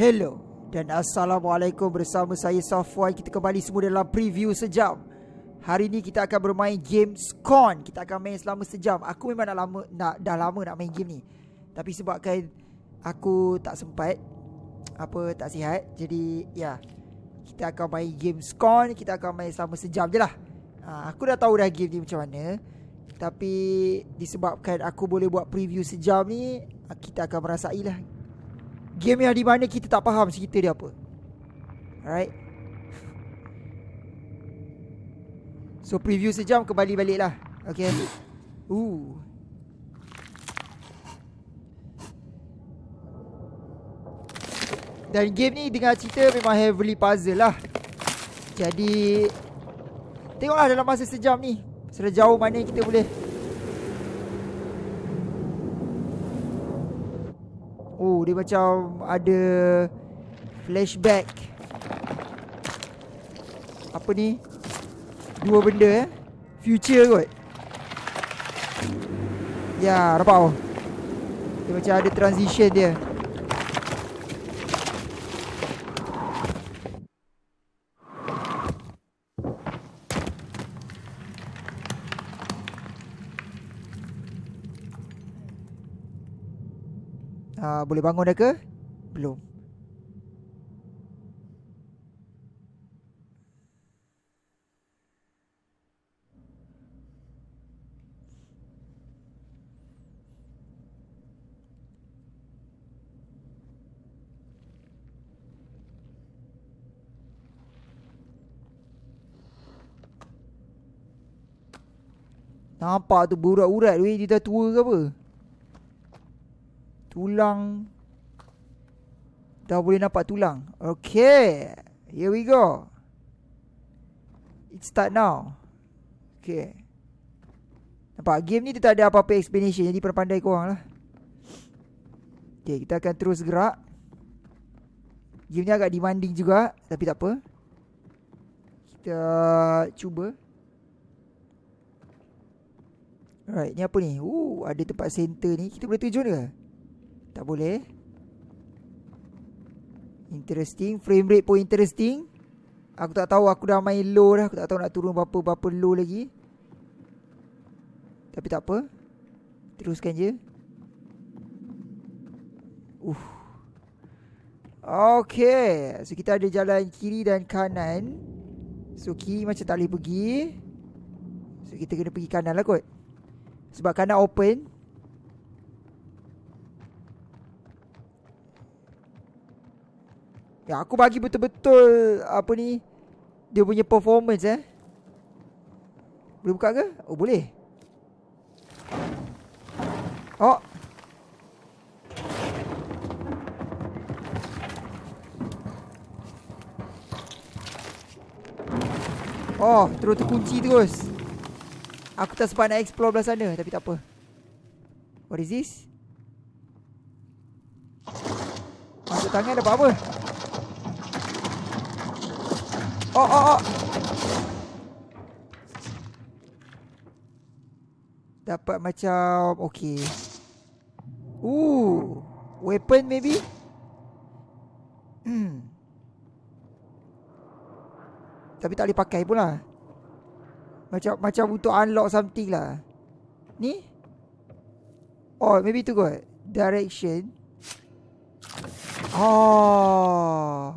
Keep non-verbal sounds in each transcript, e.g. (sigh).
Hello dan Assalamualaikum bersama saya Safwan. Kita kembali semua dalam preview sejam. Hari ni kita akan bermain game Scon Kita akan main selama sejam. Aku memang nak lama, nak, dah lama nak main game ni. Tapi sebabkan aku tak sempat Apa tak sihat Jadi ya Kita akan main game Scon Kita akan main selama sejam je lah. Ha, Aku dah tahu dah game ni macam mana. Tapi disebabkan aku boleh buat preview sejam ni Kita akan merasai lah Game yang di mana kita tak faham cerita dia apa. Alright? So preview sejam kembali balik lah Okay? Ooh. Dan game ni dengan cerita memang heavily puzzle lah. Jadi Tengoklah dalam masa sejam ni. Sejauh mana kita boleh Dia macam ada flashback. Apa ni? Dua benda eh? Future kot. Ya nampak oh. Dia macam ada transition dia Uh, boleh bangun dah ke? Belum. Nampak tu berurat-urat weh dia dah tua ke apa? Tulang. Dah boleh nampak tulang. Okay Here we go. It start now. Okay. Nampak game ni dia tak ada apa-apa explanation Jadi pandai korang lah. Okay kita akan terus gerak. Game ni agak demanding juga Tapi tak apa. Kita cuba. Alright ni apa ni? Uh ada tempat center ni. Kita boleh terjun ke Tak boleh. Interesting. Frame rate pun interesting. Aku tak tahu aku dah main low dah. Aku tak tahu nak turun berapa-berapa low lagi. Tapi tak apa. Teruskan je. Uh. Okay. So kita ada jalan kiri dan kanan. So kiri macam tak boleh pergi. So kita kena pergi kanan lah kot. Sebab kanan open Ya aku bagi betul-betul Apa ni Dia punya performance eh Boleh buka ke? Oh boleh Oh Oh terus terkunci terus Aku tak sempat nak explore belah sana Tapi tak apa What is this? Masuk tangan dapat apa? Oh oh oh Dapat macam Okay Ooh Weapon maybe? Hmm Tapi tak boleh pakai pun lah macam macam untuk unlock something lah. Ni? Oh, maybe tu kot. Direction. Oh.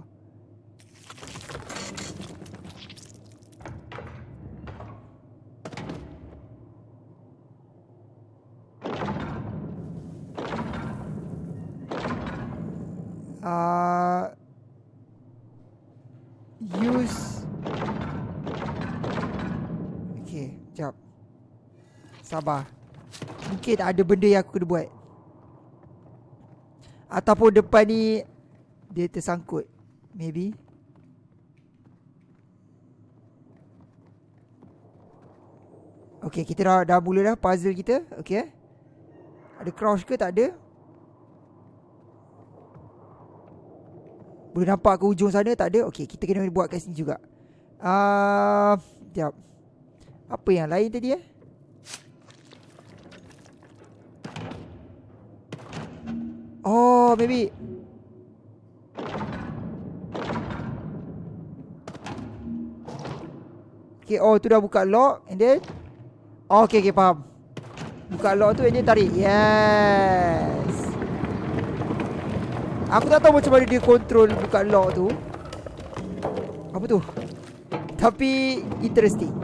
Sabar. Mungkin ada benda yang aku kena buat. Ataupun depan ni Dia tersangkut. Maybe. Okay kita dah, dah mula dah puzzle kita. Okay Ada crouch ke tak ada? Boleh nampak ke ujung sana? Tak ada? Okay kita kena buat kat sini juga. Uh, Sekejap apa yang lain tadi eh? Oh, maybe. Okay, oh tu dah buka lock and then oh, Okay, okay, faham. Buka lock tu and then tarik. Yes. Aku tak tahu macam mana dia control buka lock tu. Apa tu? Tapi interesting.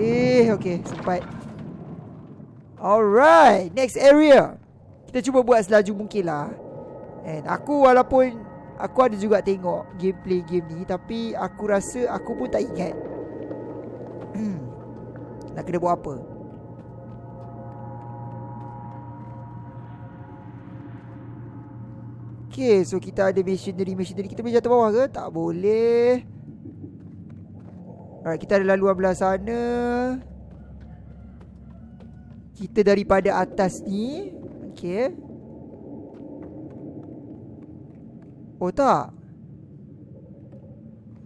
Eh, okay, sempat. Alright, next area. Kita cuba buat selaju mungkin lah. And aku walaupun Aku ada juga tengok gameplay game ni Tapi aku rasa aku pun tak ingat. Hmm. Nak kena buat apa? Okay so kita ada missionary Missionary kita boleh jatuh bawah ke? Tak boleh. Alright kita ada laluan belah sana. Kita daripada atas ni Okay Oh tak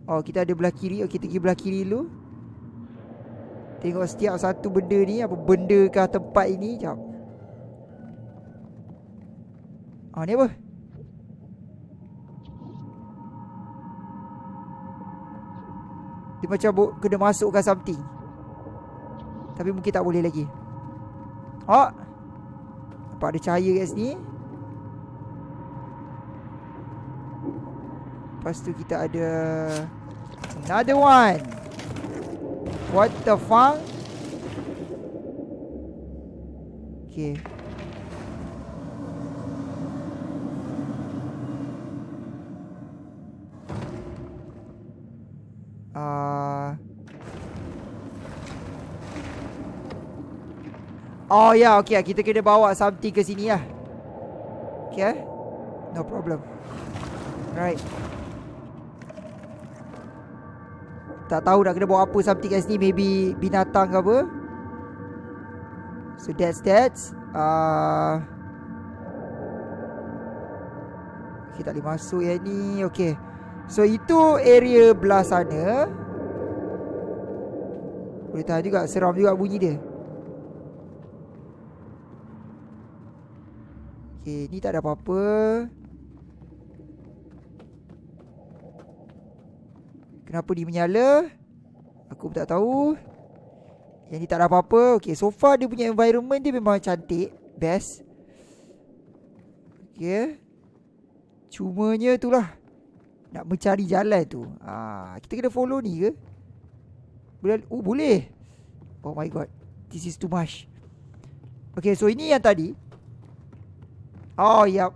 Oh kita ada belah kiri. Okay kita pergi belah kiri dulu. Tengok setiap satu benda ni Apa benda ke tempat ini. Sekejap Ah ni apa? Dia macam kena masukkan something. Tapi mungkin tak boleh lagi. Oh Nampak ada cahaya kat sini. Lepas tu kita ada Another one. What the fuck? Okay oh ya yeah, okay kita kena bawa something ke sini lah. Okay No problem. Right. Tak tahu nak kena bawa apa something kat sini. Maybe binatang ke apa. So that's that. Uh, Okay tak boleh masuk yang ni. Okay So itu area belah sana. Boleh tahan juga. Seram juga bunyi dia Okay ni tak ada apa-apa. Kenapa dia menyala? Aku pun tak tahu. Yang ni tak ada apa-apa. Okay so far dia punya environment dia memang cantik. Best. Okay Cumanya tu lah Nak mencari jalan tu. Ah, Kita kena follow ni ke? Boleh Oh boleh. Oh my god. This is too much. Okay so ini yang tadi Oh yep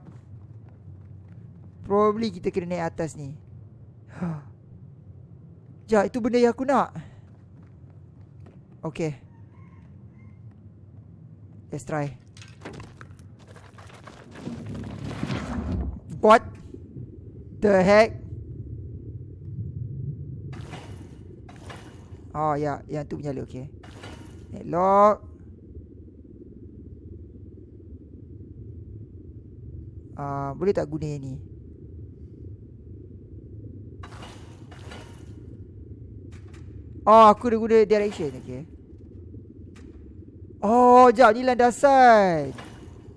Probably kita kena naik atas ni (gasps) Sekejap, itu benda yang aku nak. Okay. Let's try. What? The heck? Oh, ya. Yang tu menyala, okay. Lock. Uh, boleh tak guna yang ni? Oh aku dah guna direction Okay Oh jap ni landasan.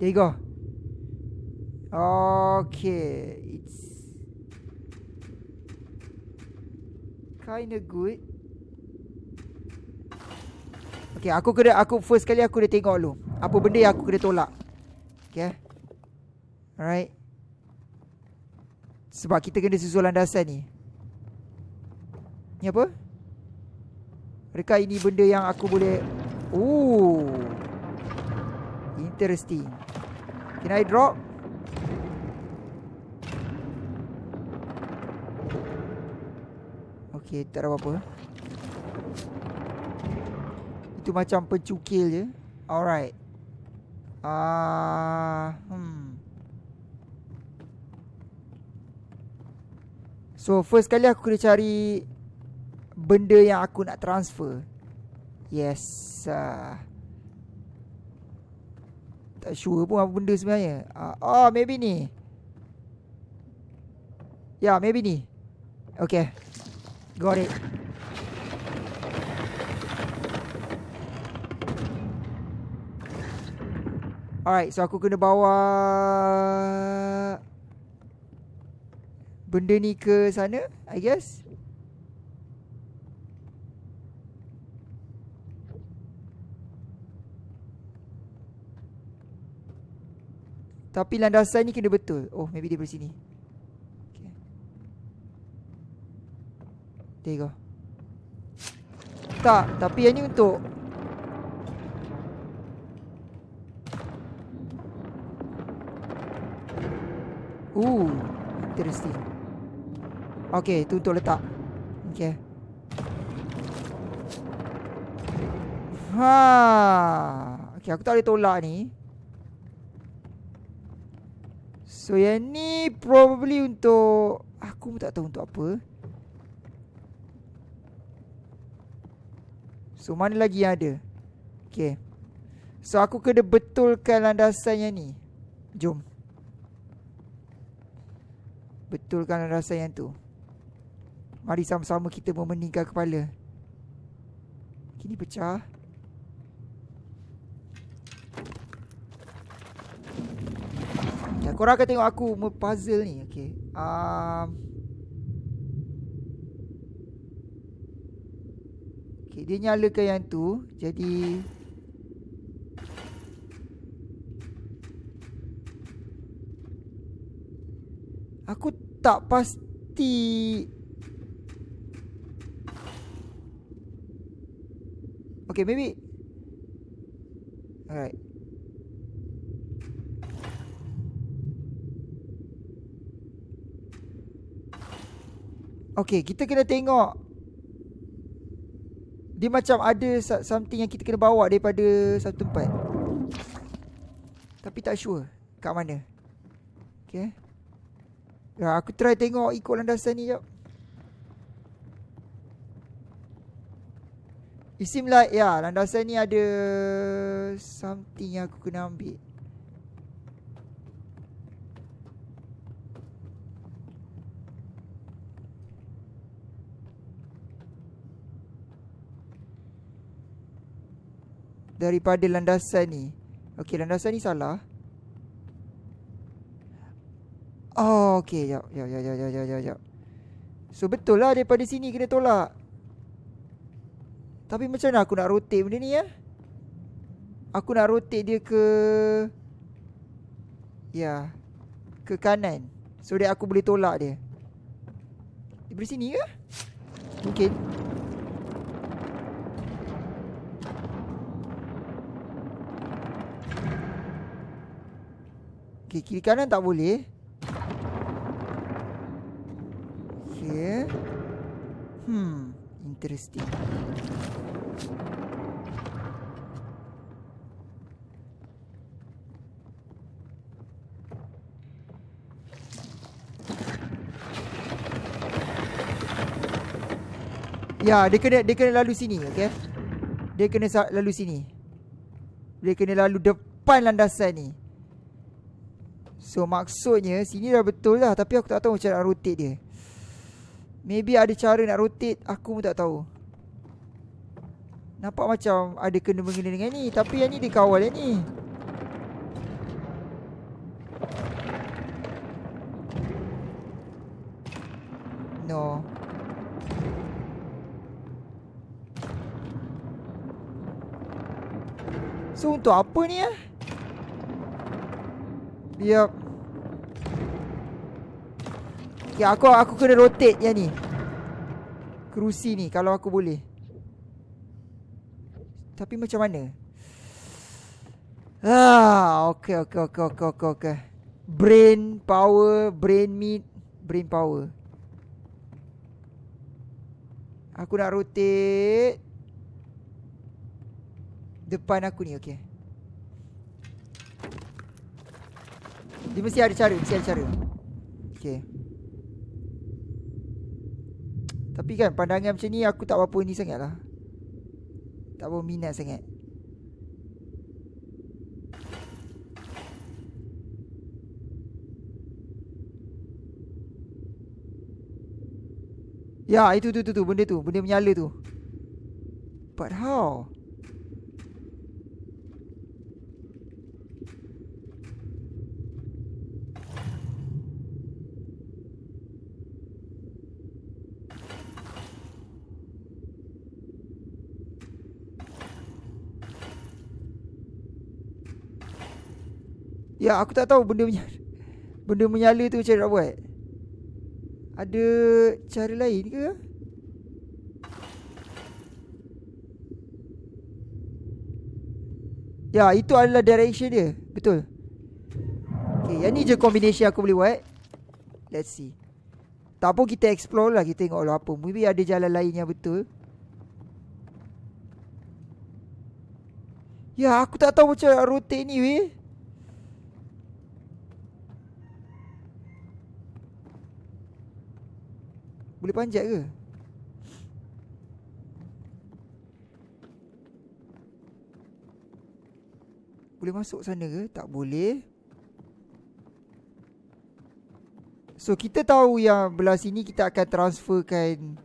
There you go. Okay It's Kinda good. Okay aku kena Aku first kali aku dah tengok dulu. Apa benda yang aku kena tolak? Okay Alright? Sebab kita kena susul landasan ni. Ni apa? Adakah ini benda yang aku boleh? Oh Interesting. Can I drop? Okay tak ada apa-apa. Itu macam pencukil je. Alright. Ah, uh, hmm. So first kali aku kena cari benda yang aku nak transfer. Yes. Uh, tak sure pun apa benda sebenarnya. Uh, oh, maybe ni. Ya, yeah, maybe ni. Okay. Got it. Alright, so aku kena bawa benda ni ke sana I guess Tapi landasan ni kena betul Oh maybe dia dari sini okay. There you go Tak tapi yang ni untuk Ooh, interesting. Okay tu untuk letak Okay Ha. Okay, aku tak boleh tolak ni. So, yang ni probably untuk... Aku pun tak tahu untuk apa. So, mana lagi yang ada? Okay. So, aku kena betulkan landasan yang ni. Jom. Betulkan landasan yang tu. Mari sama-sama kita memeningkan kepala. Kini pecah. Ya, korang akan tengok aku puzzle ni. Okay. Um, okay, dia nyalakan yang tu. Jadi... Aku tak pasti... Okay, maybe... Alright. Okay, kita kena tengok Dia macam ada something yang kita kena bawa daripada satu tempat Tapi tak sure kat mana Okay Ya, aku try tengok ikut landasan ni jap. It seem like ya, landasan ni ada something yang aku kena ambil. daripada landasan ni. Okey, landasan ni salah. Oh, jap, jap, jap, jap. So betul lah daripada sini kena tolak. Tapi macam mana aku nak rotate benda ni ya? Aku nak rotate dia ke Ya Ke kanan So that aku boleh tolak dia Daripada sini ke? Mungkin Okay, kiri kanan tak boleh. Okay. Hmm, interesting. Ya, dia kena dia kena lalu sini, okey. Dia kena lalu sini. Dia kena lalu depan landasan ni. So maksudnya sini dah betul lah Tapi aku tak tahu macam nak rotate dia Maybe ada cara nak rotate Aku pun tak tahu. Nampak macam ada kena mengena dengan ni Tapi yang ni dia kawal yang ni. No. So untuk apa ni eh? Yep. Ya aku aku kena rotate yang ni. Kerusi ni kalau aku boleh. Tapi macam mana? Ah, okey okey okey okey okey okey. Brain power, brain meat, brain power. Aku nak rotate depan aku ni okey. Dia mesti ada cara Mesti ada cara Okay Tapi kan pandangan macam ni Aku tak apa-apa ni sangat lah. Tak apa minat sangat. Ya itu tu tu tu Benda tu. Benda menyala tu. But how Ya aku tak tahu benda menyala (laughs) Benda menyala tu macam nak buat. Ada cara lain ke? Ya itu adalah direction dia. Betul. Okay yang ni je combination aku boleh buat. Let's see. Tak pun kita explore lah. Kita tengok lah apa. Maybe ada jalan lain yang betul. Ya aku tak tahu macam rotate ni weh Boleh panjat ke? Boleh masuk sana ke? Tak boleh So kita tahu yang belah sini kita akan transferkan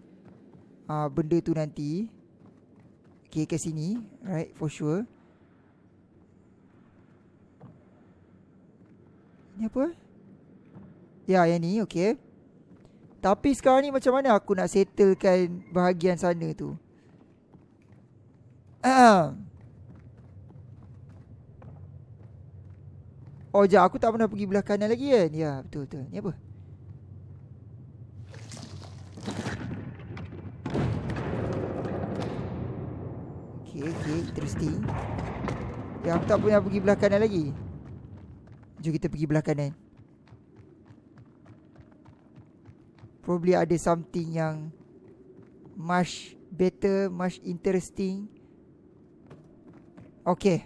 uh, Benda tu nanti Okay ke sini Right for sure Ni apa? Ya yang ni okay Tapi sekarang ni macam mana aku nak settlekan bahagian sana tu? Ahem Oh jap. Aku tak pernah pergi belah kanan lagi kan? Ya betul betul. Ni apa? Okay okay interesting. Ya aku tak pernah pergi belah kanan lagi. Jom kita pergi belah kanan Probably ada something yang Much better Much interesting Okay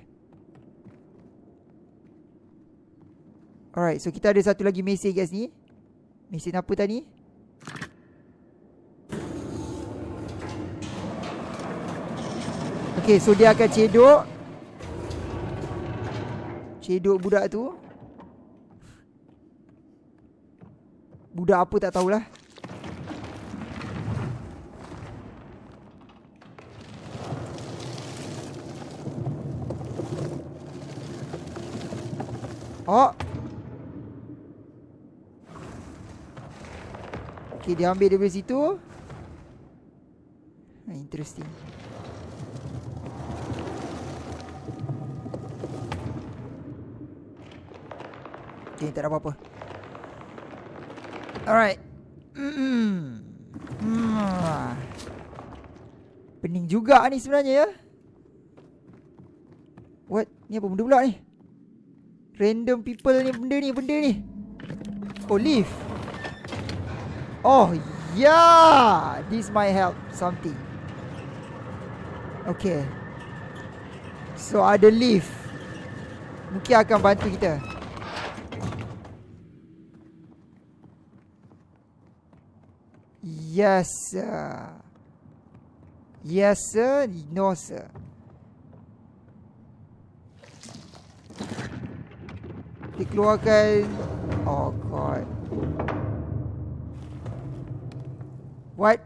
Alright, so kita ada satu lagi mesin guys ni. Mesin apa tadi? Okay, so dia akan cedok. Cedok budak tu. Budak apa tak tahulah. Oh, Okay, dia ambil dari situ. Ha, interesting. Okay, tak ada apa-apa. Alright. Mm -hmm. Pening juga ni sebenarnya ya. What? Ni apa benda pula ni? Random people ni benda ni, benda ni. Oh, leaf. Oh, yeah. This might help something. Okay. So, ada lift. Mungkin akan bantu kita. Yes, sir. Yes, sir. No, sir. Dikeluarkan. Oh, God. What?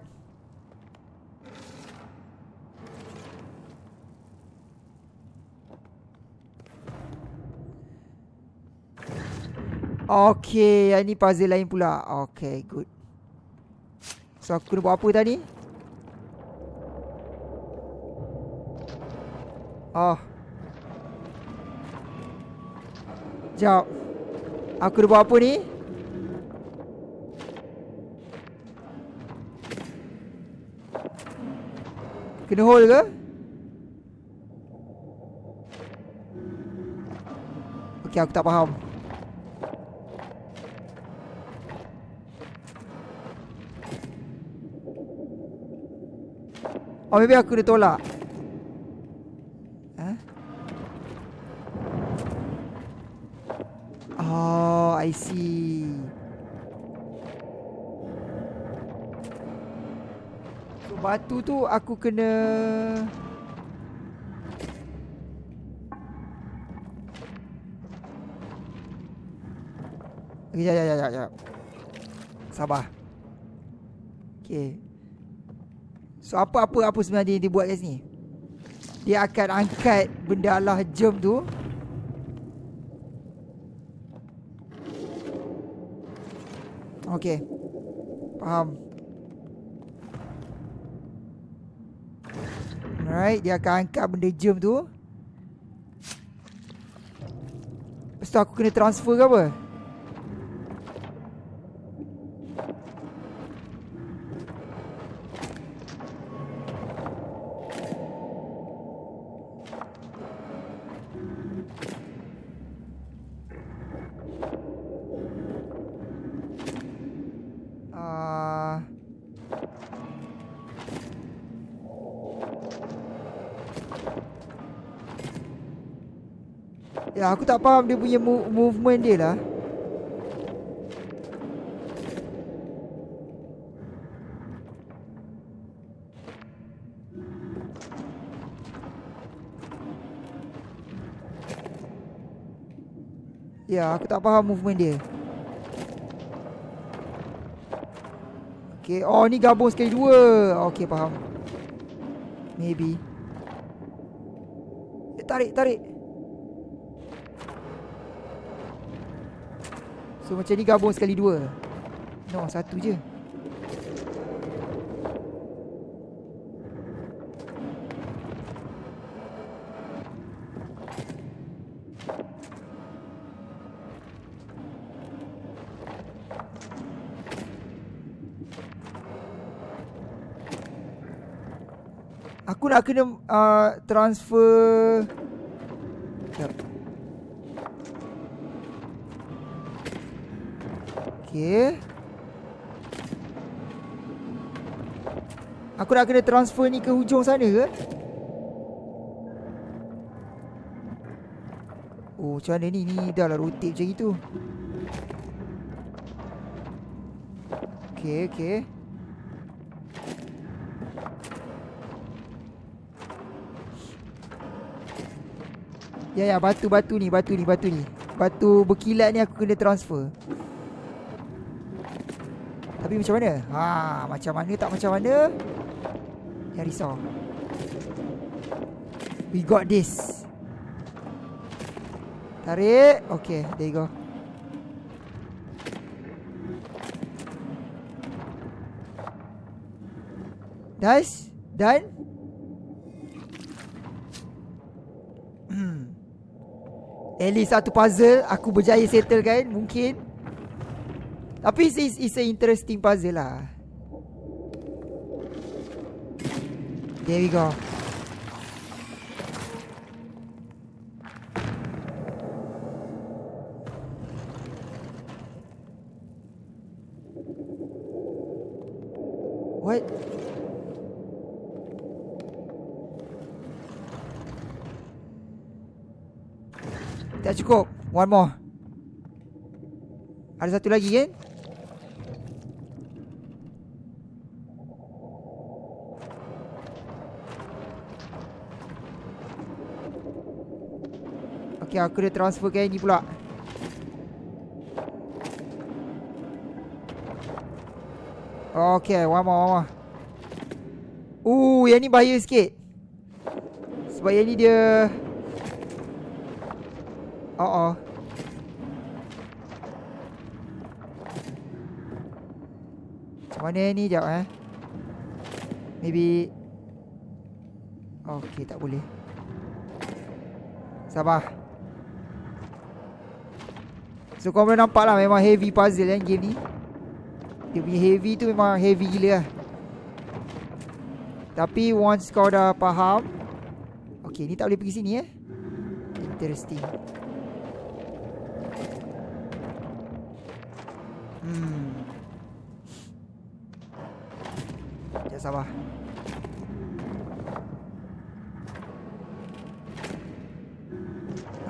Okay, yang ni puzzle lain pula. Okay, good. So, aku kena buat apa tadi? Oh. Sekejap. Aku kena buat apa ni? Kena hold ke? Okay aku tak faham Oh maybe aku dah tolak huh? Oh I see batu tu aku kena Ya ya ya ya ya. Sabar. Okey. So apa apa apa sebenarnya dia buat kat sini? Dia akan angkat benda Allah jam tu. Okey. Faham. Alright, dia akan angkat benda jam tu. Lepas Lepas tu aku kena transfer ke apa? Ya aku tak faham dia punya move movement dia lah. Ya aku tak faham movement dia. Okay Oh ni gabung sekali dua. Okay faham. Maybe. Eh, Tarik tarik So macam ni gabung sekali dua. No satu je. Aku nak kena uh, transfer nak kena transfer ni ke hujung sana ke? Oh macam mana ni? Ni dah lah rotate macam itu Okay okay Ya ya batu-batu ni Batu ni batu ni Batu berkilat ni aku kena transfer Tapi macam mana? Ha, macam mana tak macam mana? Ya risau We got this. Tarik. Okay there you go. Nice Done? Hmm. At least satu puzzle Aku berjaya settle kan? Mungkin. Tapi it's, it's a interesting puzzle lah There we go. What? Tak cukup One more. Ada satu lagi kan Okay aku dah transfer ke ni pula. Okay one more one more. Uh yang ni bahaya sikit. Sebab yang ni dia Oh oh. Macam mana ni jap eh? Maybe Okay tak boleh. Sabar So kau boleh nampak lah Memang heavy puzzle kan game ni. Dia punya heavy tu memang heavy gila lah Tapi once kau dah faham Okay ni tak boleh pergi sini eh. Interesting. Hmm. Sekejap sabar.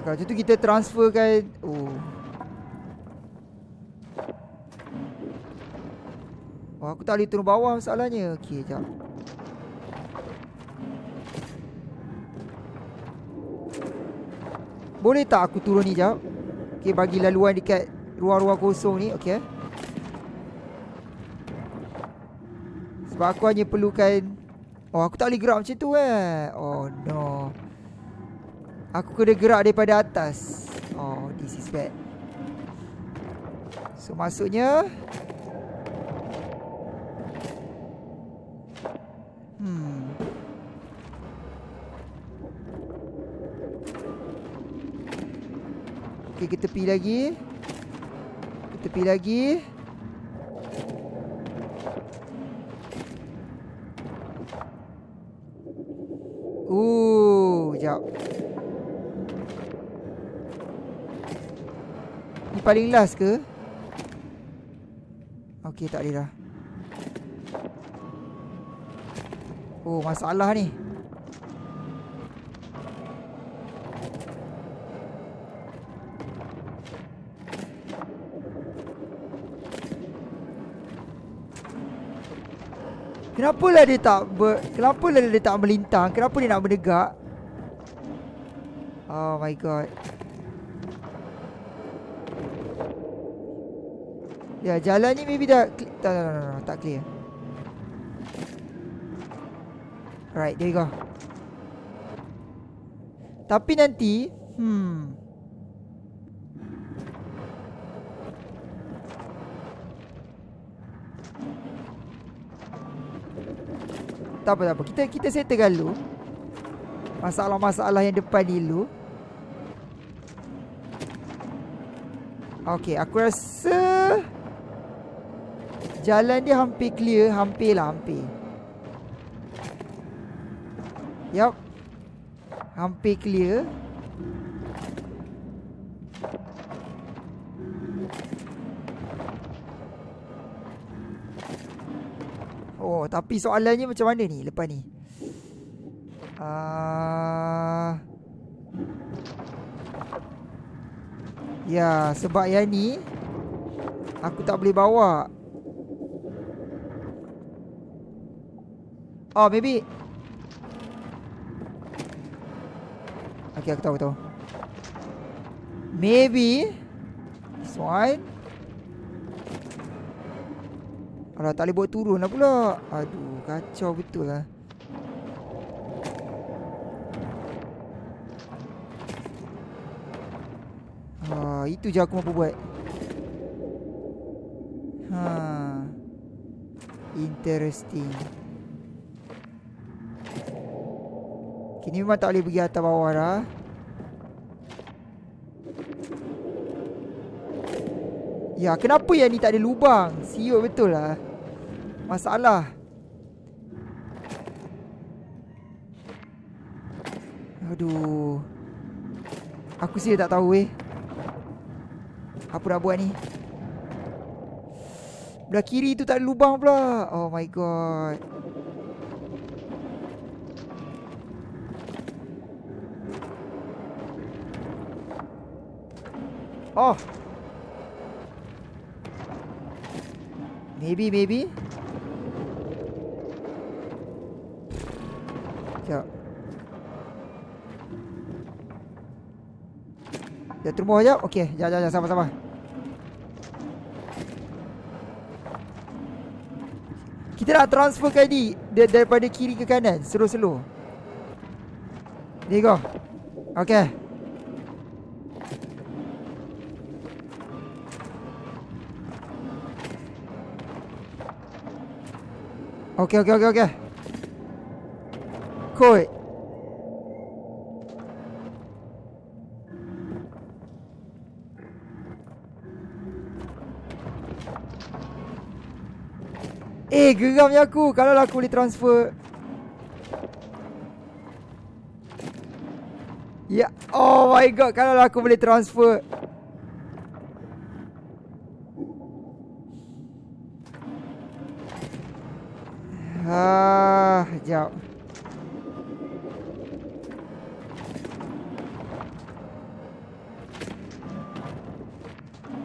Kalau macam tu kita transferkan Oh aku tak boleh turun bawah masalahnya. Okay sekejap Boleh tak aku turun ni sekejap Okay bagi laluan dekat ruang-ruang kosong ni Okay Sebab aku hanya perlukan Oh aku tak boleh gerak macam tu eh. Oh no. Aku kena gerak daripada atas. Oh this is bad. So maksudnya Hmm Okey, kita tepi lagi. Kita tepi lagi. Uh, jap. Ni paling last ke? Okey, tak boleh dah. Oh, masalah ni. Kenapa lah dia tak ber, Kenapa lah dia tak melintang? Kenapa dia nak berdegak Oh my god. Ya jalan ni maybe dah Tak tak tak tak, tak clear Alright there you go Tapi nanti Hmm Tak apa tak apa. Kita kita settlekan dulu. Masalah-masalah yang depan dulu. Okay, aku rasa jalan dia hampir clear, hampir lah, hampir. Yup. Hampir clear. Oh, tapi soalannya macam mana ni lepas ni? Uh... Ya, sebab yang ni aku tak boleh bawa. Oh, maybe Okay, aku tahu, aku tahu. Maybe this one. Alah tak boleh buat turun lah pula. Aduh kacau betul lah. Ha, itu je aku mampu buat. Ha. Interesting. Kini memang tak boleh pergi atas bawah dah Ya kenapa yang ni tak ada lubang? Siut betul lah. Masalah. Aduh. Aku sih tak tahu eh. Apa nak buat ni? Belah kiri tu tak ada lubang pula. Oh my god. Oh Maybe, maybe. Sekejap. Turun bawah sekejap. Okay, sekejap, sekejap, sama-sama. Kita nak transfer kali daripada kiri ke kanan. Slow-slow. There you go. Okay. Okey, okey, okey, okey. Cool. Eh, geramnya aku kalau aku boleh transfer. Ya, oh my god, kalau aku boleh transfer. Jap.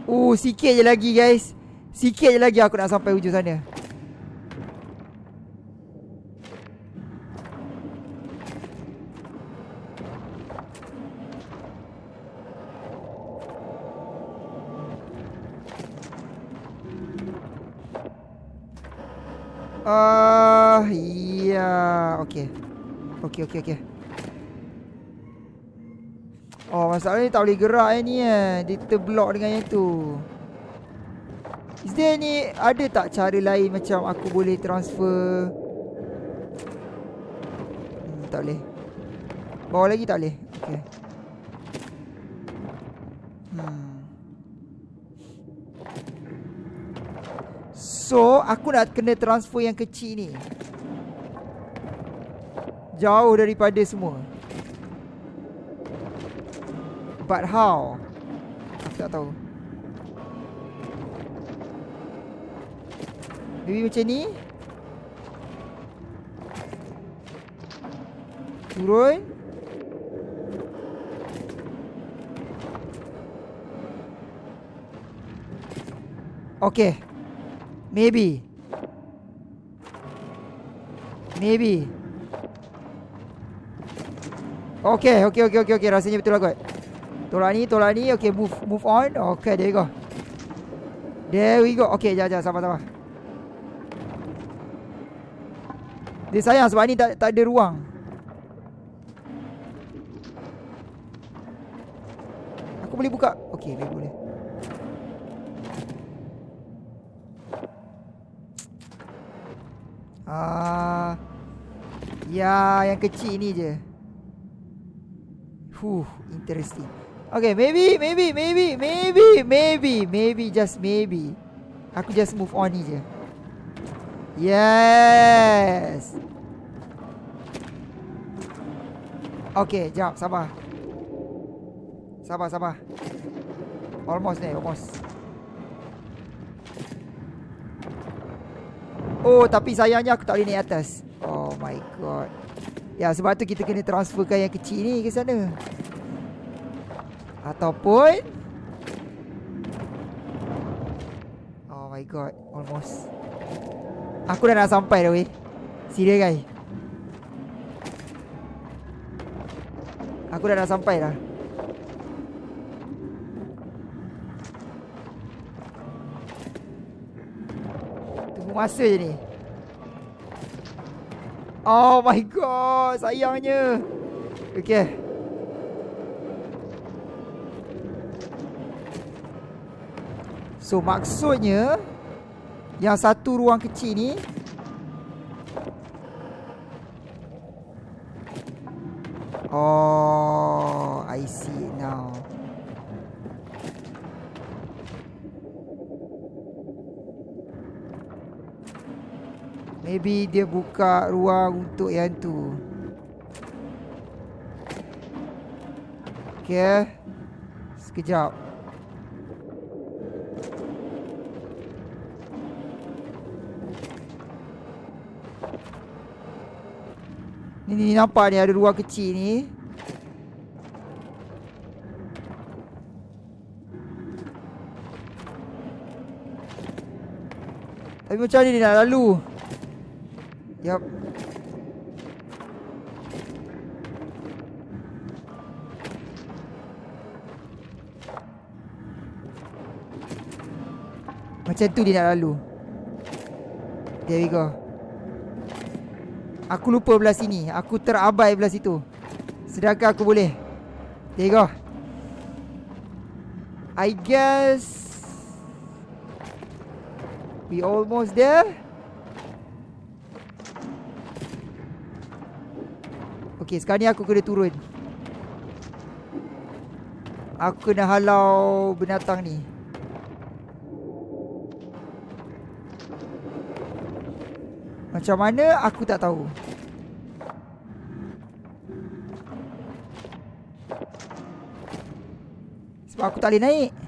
Uh, sikit je lagi guys. Sikit je lagi aku nak sampai hujung sana. Okey, okey, okey. Oh, masalahnya tak boleh gerak eh, ni eh. Dia terblok dengan yang tu. Is there ni ada tak cara lain macam aku boleh transfer? Hmm, tak boleh. Bawa lagi tak boleh. Okey. Hmm. So, aku nak kena transfer yang kecil ni. Jauh daripada semua. But how? Aku tak tahu. Maybe macam ni. Turun. Okay. Maybe. Maybe. Okay, okay, okay, okay, okay. Rasanya betul lah kot. Tolak ni, tolak ni. Okay, move move on. Okay, there we go. There we go. Okay, jangan, jangan. Sabar, sabar. Dia sayang sebab ni tak, tak ada ruang. Aku boleh buka. Okay, boleh, boleh. Ah, ya, yang kecil ni je. Huh, interesting. Okay, maybe, maybe, maybe, maybe, maybe, maybe, just maybe. Aku just move on ni je. Yes. Okay, jap, sabar. Sabar, sabar. Almost ni, almost. Oh tapi sayangnya aku tak boleh naik atas Oh my god Ya sebab tu kita kena transferkan yang kecil ni ke sana. Ataupun Oh my god Almost. Aku dah nak sampai dah weh. Serius guys Aku dah nak sampai dah. Tunggu masa je ni Oh my god Sayangnya. Okay So maksudnya Yang satu ruang kecil ni Oh I see now Maybe dia buka ruang untuk yang tu. Okay Sekejap. Ni, ni nampak ni ada ruang kecil ni. Tapi macam ni dia nak lalu Yup. Macam tu dia nak lalu. There we go. Aku lupa belah sini. Aku terabai belah situ. Sedangkan aku boleh. There you go. I guess we almost there. Okay sekarang ni aku kena turun. Aku kena halau binatang ni. Macam mana? Aku tak tahu. Sebab aku tak boleh naik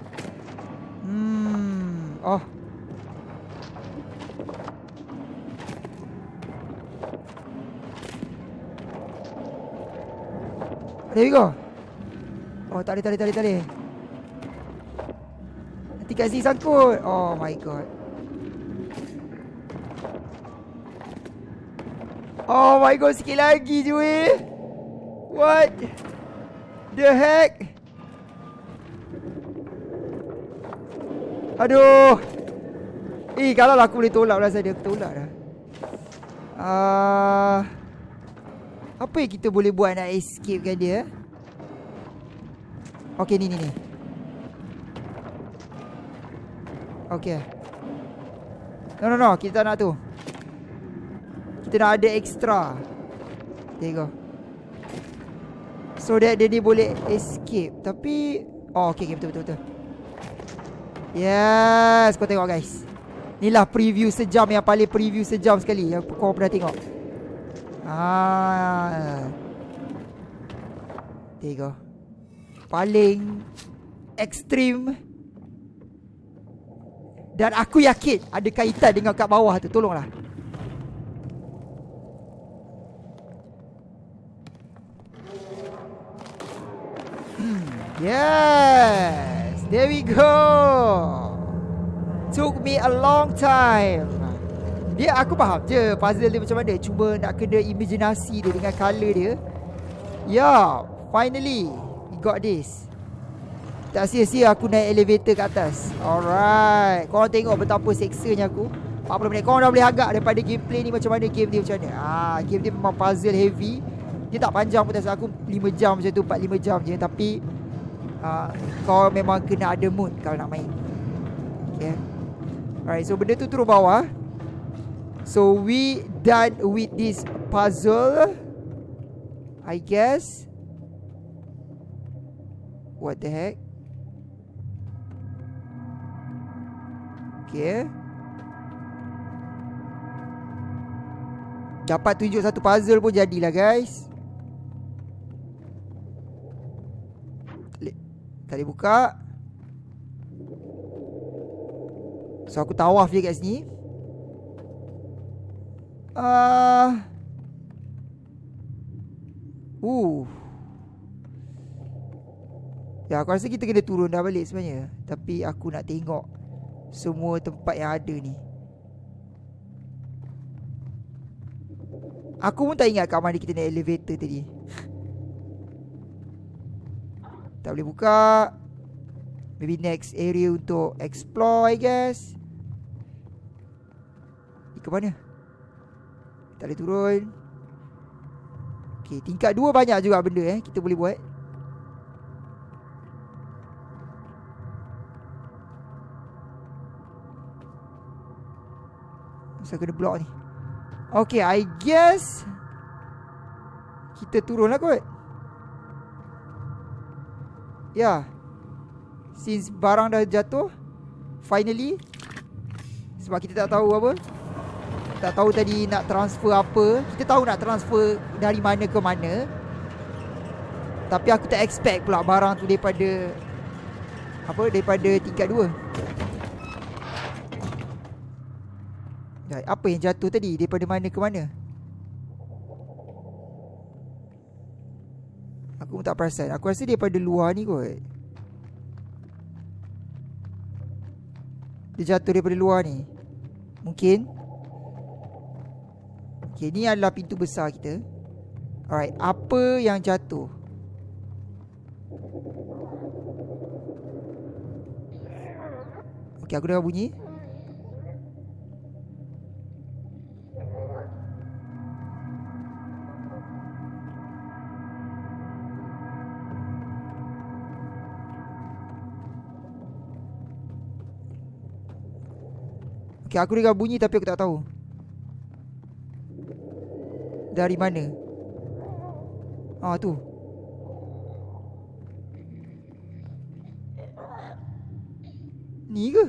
There we go Oh tak boleh tak boleh tak boleh, tak boleh. Nanti kat sini sangkut. Oh my god. Oh my god sikit lagi je weh. What The heck? Aduh. Eh kalau lah aku boleh tolak lah saya Aku tolak dah. Ah. uh, apa yang kita boleh buat nak escape kan dia? Okay, ni, ni, ni. Okay. No, no, no. Kita nak tu. Kita nak ada extra. There you go. So that dia ni boleh escape. Tapi, Oh okay, okay betul betul betul Yes Kau tengok guys Inilah preview sejam yang paling preview sejam sekali Yang kau pernah tengok Ah, Tiga. Paling Ekstrim. Dan aku yakin Ada kaitan dengan kat bawah tu. Tolonglah. Hmm, Yes. There we go. Took me a long time dia aku faham. Je puzzle dia macam mana? Cuba nak kena imaginasi dia dengan color dia. Yeah Finally We got this. Tak sia-sia aku naik elevator ke atas. Alright. Korang tengok betapa seksanya aku. 40 minit. Korang dah boleh agak daripada gameplay ni Macam mana game dia macam mana? Ah, Game dia memang puzzle heavy. Dia tak panjang pun aku 5 jam macam tu 4-5 jam je. Tapi ah, Kau memang kena ada mood Kalau nak main. Okay. Alright so benda tu turun bawah So we done with this puzzle I guess. What the heck? Okay. Dapat tunjuk satu puzzle pun jadilah guys. Tak boleh buka. So aku tawaf je kat sini Uh, uh. Ya aku rasa kita kena turun dah balik sebenarnya. Tapi aku nak tengok Semua tempat yang ada ni. Aku pun tak ingat kat mana kita naik elevator tadi. Tak boleh buka. Maybe next area untuk explore I guess. Ke mana? Tak boleh turun. Okay tingkat dua banyak juga benda eh Kita boleh buat. Masa kena block ni. Okay I guess Kita turun lah kot. Ya. Yeah. Since barang dah jatuh Finally Sebab kita tak tahu apa tak tahu tadi nak transfer apa. Kita tahu nak transfer dari mana ke mana. Tapi aku tak expect pula barang tu daripada Apa, daripada tingkat 2 Apa yang jatuh tadi? Daripada mana ke mana? Aku pun tak perasan. Aku rasa daripada luar ni kot. Dia jatuh daripada luar ni. Mungkin Okay, ni adalah pintu besar kita. Alright, apa yang jatuh? Okay, aku dengar bunyi. Okay, aku dengar bunyi tapi aku tak tahu. Dari mana? Ah tu. Ni ke?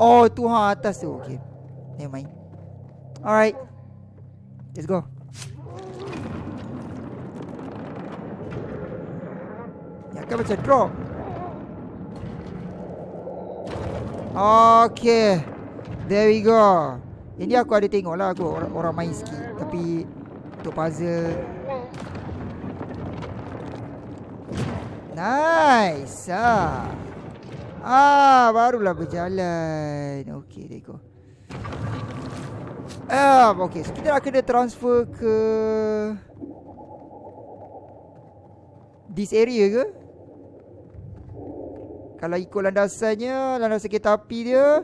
Oh tu ha atas tu. Okey. Never mind. Alright. Let's go. Ya kan macam drop. Okay. There we go. Yang aku ada tengok lah aku orang, orang main sikit. Tapi Untuk puzzle. Nice. Ah. ah Barulah berjalan. Okay there go. Ah, okay, so kita nak kena transfer ke This area ke? Kalau ikut landasannya Landasan kereta api dia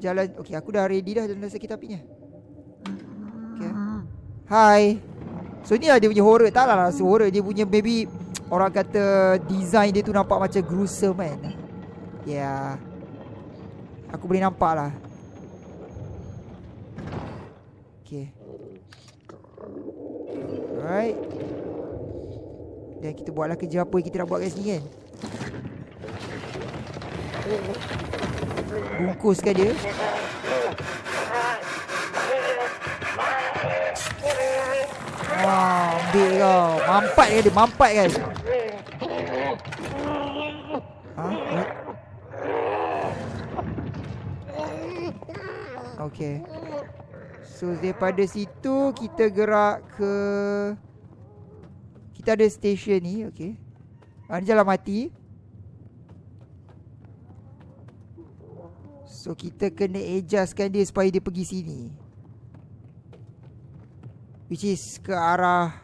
jalan okey aku dah ready dah jalan sakit apinya. Okey. Hai. So ni lah dia punya horror. Tak lah rasa horror. Dia punya maybe orang kata design dia tu nampak macam gruesome kan? Ya. Yeah. aku boleh nampak lah. Okey. Alright. Dan kita buatlah kerja apa yang kita nak buat kat sini kan. Bungkuskan dia. Wah, ambil kau. Mampat kan dia, mampat kan. Ha? Okay. So daripada situ kita gerak ke kita ada station ni, okay. Ha, ni jalan mati. So kita kena adjustkan dia supaya dia pergi sini. Which is ke arah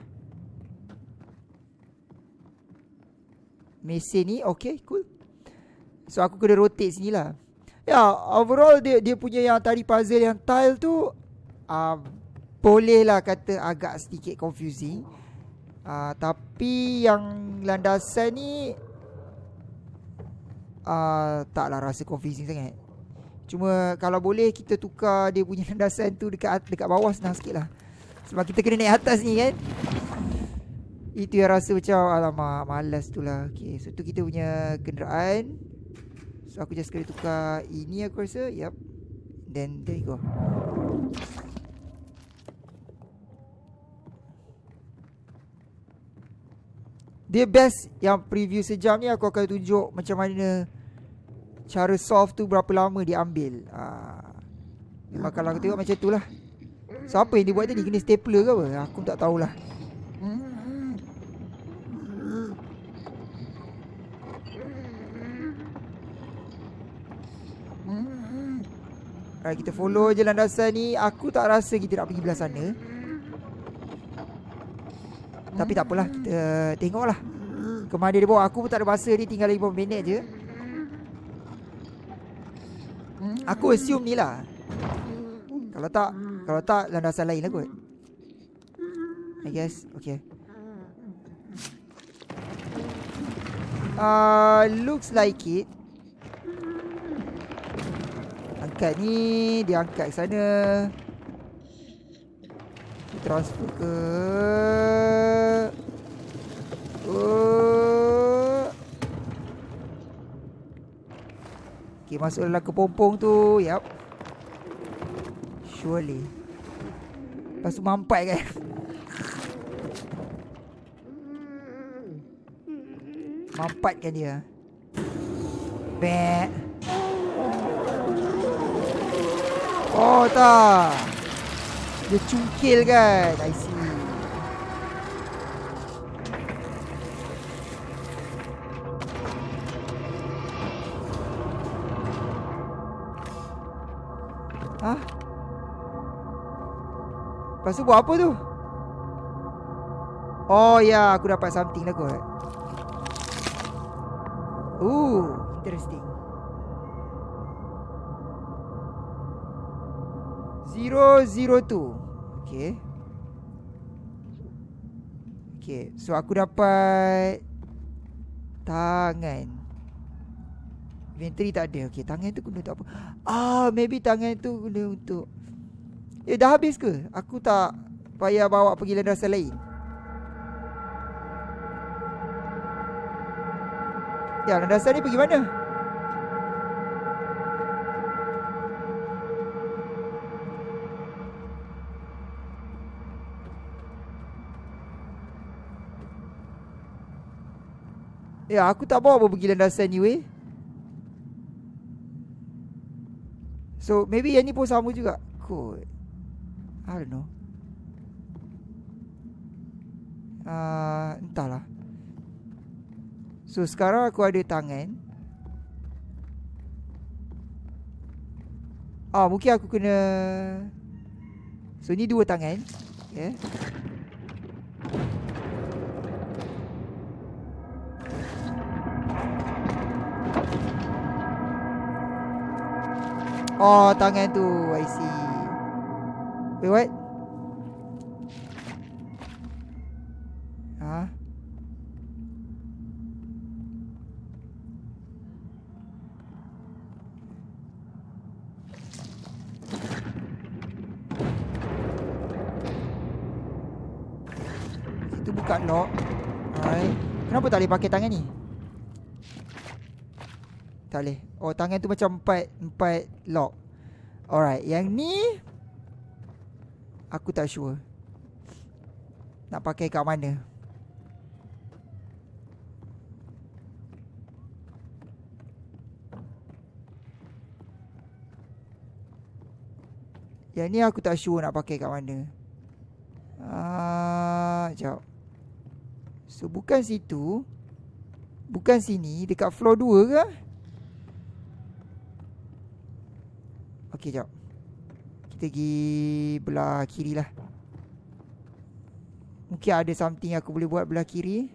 Mesin ni. Okay cool. So aku kena rotate sini lah. Ya yeah, overall dia dia punya yang tadi puzzle yang tile tu uh, Boleh lah kata agak sedikit confusing. Uh, Tapi yang landasan ni uh, Taklah rasa confusing sangat Cuma kalau boleh kita tukar dia punya (laughs) landasan tu dekat dekat bawah senang sikit lah. Sebab kita kena naik atas ni kan? Itu yang rasa macam Alamak malas tu lah. Okay so tu kita punya kenderaan. So aku just kena tukar Ini aku rasa. Yup. Then there you go. Dia best Yang preview sejam ni Aku akan tunjuk Macam mana Cara solve tu Berapa lama dia ambil Haa Memang kalau aku tengok macam tu lah Siapa yang dia buat tadi? Kena stapler ke apa? Aku tak tahulah. Alright, kita follow je landasan ni. Aku tak rasa kita nak pergi belah sana. Tapi tak apalah. Kita tengoklah. Kemana dia bawa. Aku pun tak ada masa ni. Tinggal lagi beberapa minit je. Aku assume ni lah. Kalau tak, kalau tak landasan lain lah kot. I guess Okay. Uh, Looks like it. Angkat ni Dia angkat sana. Transfer ke? Oh Okay masuk dalam kepompong tu. Yup. Surely. Lepas tu mampat kan. Mampat kan dia. Bek. Oh tak. Dia cungkil kan. I see Lepas tu buat apa tu? Oh ya, yeah, aku dapat something lah kot. Ooh, interesting. Zero zero two. Okay. Okay, so aku dapat tangan. Inventory tak ada. Okay, tangan tu guna untuk apa? Ah, maybe tangan tu guna untuk Eh dah habis ke? Aku tak payah bawa pergi landasan lain. Ya, landasan ni pergi mana? Ya, aku tak bawa pergi landasan ni weh. So, maybe yang ni pun sama juga. Kot. I don't know. Uh, entahlah. So sekarang aku ada tangan. Ah, mungkin aku kena So ni dua tangan. Okay. Oh, tangan tu. I see. Wait, what? Huh? dekat lock Alright Kenapa tak boleh pakai tangan ni? Tak boleh Oh tangan tu macam empat Empat lock Alright Yang ni Aku tak sure. Nak pakai kat mana? Yang ni aku tak sure nak pakai kat mana. Ah, uh, So bukan situ. Bukan sini Dekat floor 2 ke? Okey jap Kita pergi Belah kiri lah Mungkin ada something aku boleh buat belah kiri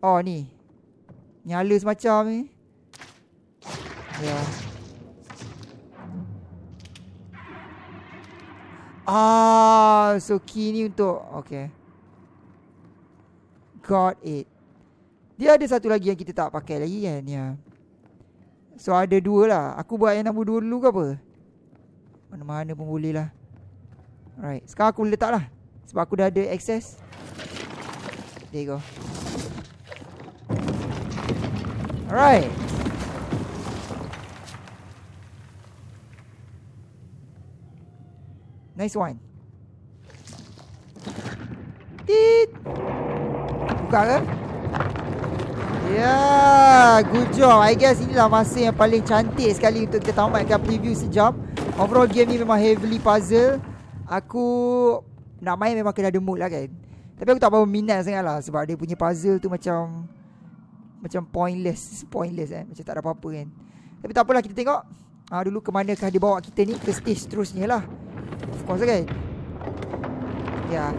Oh ni Nyala semacam ni Ya. Ah, so key ni untuk okay. Got it. Dia ada satu lagi yang kita tak pakai lagi kan ya. So ada dua lah. Aku buat yang nombor dua dulu ke apa? Mana-mana pun boleh lah. Alright. Sekarang aku letak lah. Sebab aku dah ada access. There you go. Alright. Nice one. Tit. Buka ke? Yeah, good job. I guess inilah masa yang paling cantik sekali untuk kita tamatkan preview sejam. Overall game ni memang heavily puzzle. Aku nak main memang kena ada mood lah kan. Tapi aku tak berapa minat sangat lah sebab dia punya puzzle tu macam macam pointless, pointless eh. Macam tak ada apa-apa kan. Tapi tak apalah kita tengok. Ah dulu ke manakah dia bawa kita ni ke stage seterusnya lah. Of course kan Ya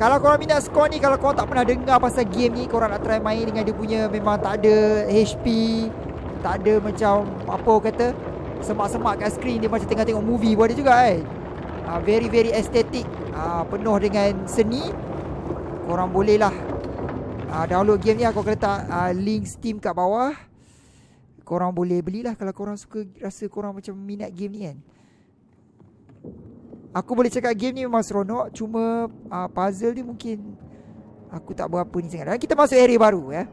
Kalau korang minat skor ni Kalau korang tak pernah dengar pasal game ni Korang nak try main dengan dia punya Memang tak ada HP Tak ada macam Apa kata Semak-semak kat screen Dia macam tengah tengok movie pun ada juga kan uh, Very very aesthetic. Uh, Penuh dengan seni. Korang boleh lah. Uh, Download game ni Aku akan letak uh, link Steam kat bawah. Korang boleh belilah Kalau korang suka Rasa korang macam minat game ni kan. Aku boleh cakap game ni memang seronok Cuma uh, puzzle ni mungkin Aku tak berapa ni sangat. Dan kita masuk area baru ya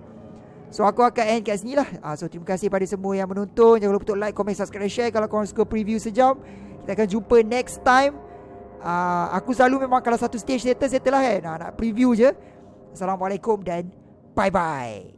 So aku akan end kat sini lah. Uh, So terima kasih pada semua yang menonton. Jangan lupa untuk like, comment, subscribe, share. Kalau korang suka preview sejam Kita akan jumpa next time. Uh, Aku selalu memang kalau satu stage settle, settle lah kan. Uh, Nak preview je. Assalamualaikum dan bye-bye